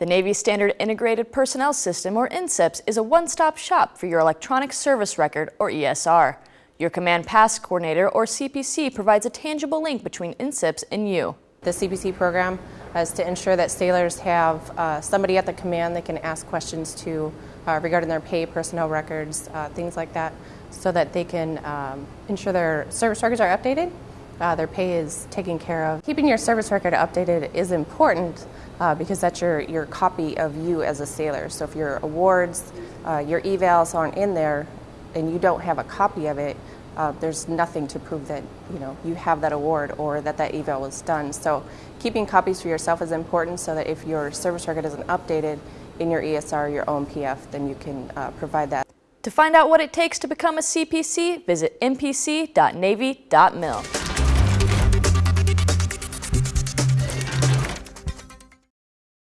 The Navy Standard Integrated Personnel System, or NSIPS, is a one-stop shop for your electronic service record, or ESR. Your Command Pass Coordinator, or CPC, provides a tangible link between NSIPS and you. The CPC program is to ensure that sailors have uh, somebody at the command they can ask questions to uh, regarding their pay, personnel records, uh, things like that, so that they can um, ensure their service records are updated, uh, their pay is taken care of. Keeping your service record updated is important uh, because that's your, your copy of you as a sailor. So if your awards, uh, your evals aren't in there and you don't have a copy of it, uh, there's nothing to prove that you know you have that award or that that eval was done. So keeping copies for yourself is important so that if your service record isn't updated in your ESR, your OMPF, then you can uh, provide that. To find out what it takes to become a CPC, visit npc.navy.mil.